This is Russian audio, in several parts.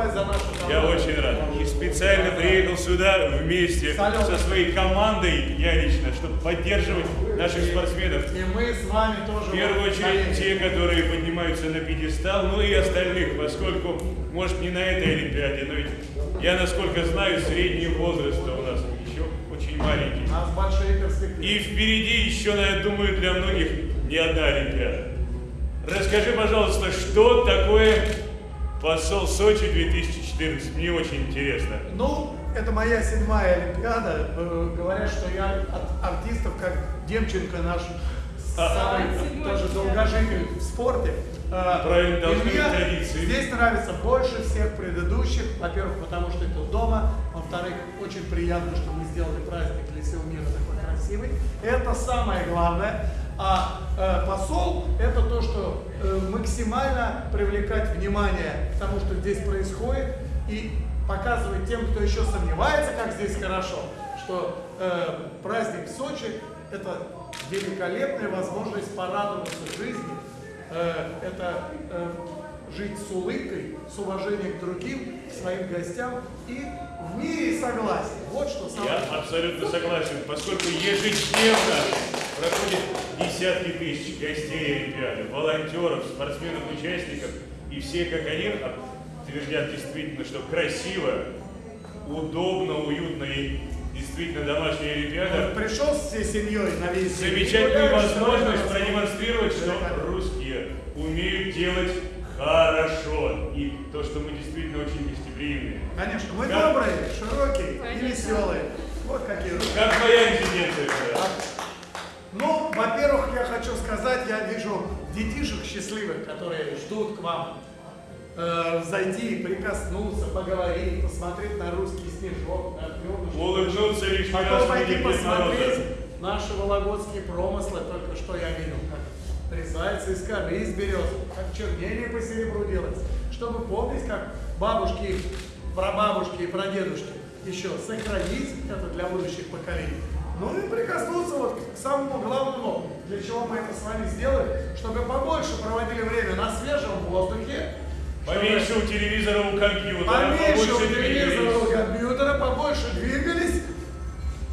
выступать за нашу команду. Я очень рад. И специально приехал сюда вместе Салют. со своей командой, я лично, чтобы поддерживать наших спортсменов. И мы с вами тоже... В первую очередь те, которые поднимаются на пьедестал, ну и остальных, поскольку, может, не на этой Олимпиаде, но ведь я, насколько знаю, средний возраст у нас еще очень маленький. У нас большие перспективы. И впереди еще, я думаю, для многих не одна Олимпиада. Расскажи, пожалуйста, что такое посол Сочи 2014? Мне очень интересно. Ну, это моя седьмая Олимпиада. Э, Говорят, что я от артистов, как Демченко наш, самый тоже долгожитель в спорте. Э, Правильно, должны мне традиции. Здесь нравится больше всех предыдущих. Во-первых, потому что это дома. Во-вторых, очень приятно, что мы сделали праздник для всего мира такой красивый. Это самое главное. А э, посол это то, что э, максимально привлекать внимание к тому, что здесь происходит, и показывать тем, кто еще сомневается, как здесь хорошо, что э, праздник в Сочи это великолепная возможность порадоваться жизни, Э, это э, жить с улыбкой, с уважением к другим, к своим гостям и в мире и согласии. Вот что самое Я абсолютно согласен, поскольку ежедневно десятки тысяч гостей Олимпиады, волонтеров, спортсменов, участников, и все, как они, твердят действительно, что красиво, удобно, уютно и действительно домашняя Олимпиада. Пришел всей семьей на весь Гуляешь, возможность продемонстрировать, что русские умеют делать хорошо. И то, что мы действительно очень гостеприимные. Конечно, мы Как- добрые, широкие и Конечно. веселые. Вот какие русские. Как твоя резиденция? Коля? Ну, во-первых, я хочу сказать, я вижу детишек счастливых, которые ждут к вам э, зайти, прикоснуться, поговорить, посмотреть на русский снежок, на звездочки. Улыбнуться раз Потом пойти посмотреть наши вологодские промыслы, только что я видел, как трясается из коры, из берез, как чернение по серебру делается, чтобы помнить, как бабушки, прабабушки и прадедушки еще сохранить это для будущих поколений. Ну и прикоснуться вот к самому главному, для чего мы это с вами сделали, чтобы побольше проводили время на свежем воздухе, Поменьше у телевизора, у компьютера, Поменьше у телевизора, у компьютера, побольше двигались,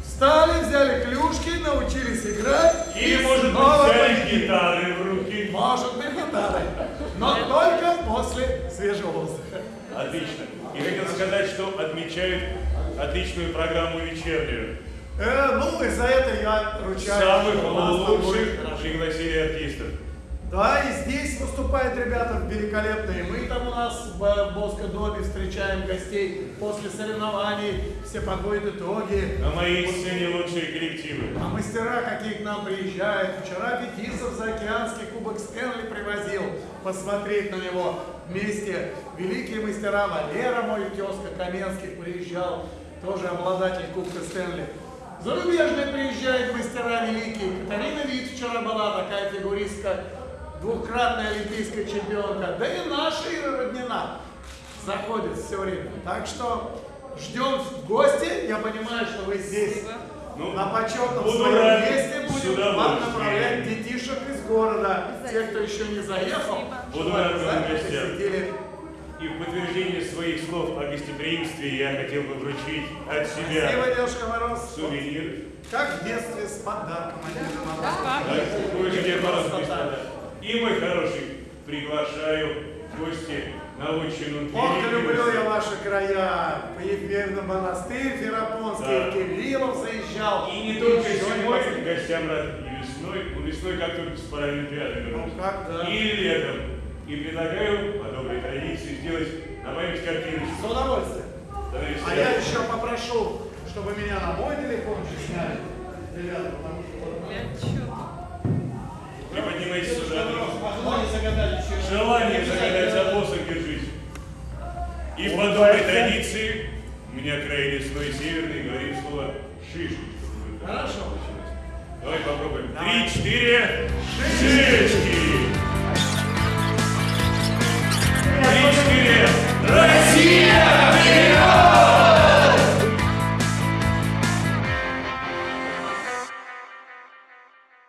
встали, взяли клюшки, научились играть. И, может снова быть, взяли гитары в руки. Может быть, гитары. Но только после свежего воздуха. Отлично. И хотел сказать, что отмечают отличную программу вечернюю. Э, ну, и за это я ручаюсь. Самых лучших пригласили артистов. Да, и здесь выступают ребята великолепные. Мы там у нас в Боско Доме встречаем гостей после соревнований, все подводят итоги. На моей сцене лучшие коллективы. А мастера какие к нам приезжают. Вчера Бетисов заокеанский кубок Стэнли привозил посмотреть на него вместе. Великие мастера Валера, мой тезка Каменский, приезжал, тоже обладатель кубка Стэнли. Зарубежные приезжают мастера великие. Катарина Вит вчера была такая фигуристка, двукратная олимпийская чемпионка. Да и наша Ира Роднина заходит все время. Так что ждем в гости. Я понимаю, что вы здесь Ну, на почетном буду своем рад месте будем вам удовольствием. направлять детишек из города. Те, кто еще не заехал, Буду чтобы рад обязательно гостям. И в подтверждение своих слов о гостеприимстве я хотел бы вручить от себя Спасибо, Дедушка Мороз. сувенир. Как в детстве с подарком. Да, где Мороз. И, мой хороший, приглашаю в гости на отчину Ох, люблю я ваши края. По Ефремовну монастырь Ферапонский, Да. Кириллов заезжал. И не только зимой гостям рад и весной, ну весной как только с Паралимпиады вернусь. Ну, как, да. И летом. И предлагаю по доброй традиции сделать на память С удовольствием. Товарищ А я еще попрошу, чтобы меня на мой телефон же сняли. Ребята, потому что чё? Приподнимайтесь сюда. Желание загадать за посох держись. И по доброй традиции, у меня край лесной северный, говорим слово вы Хорошо. Давай попробуем. Три, четыре. Шишки!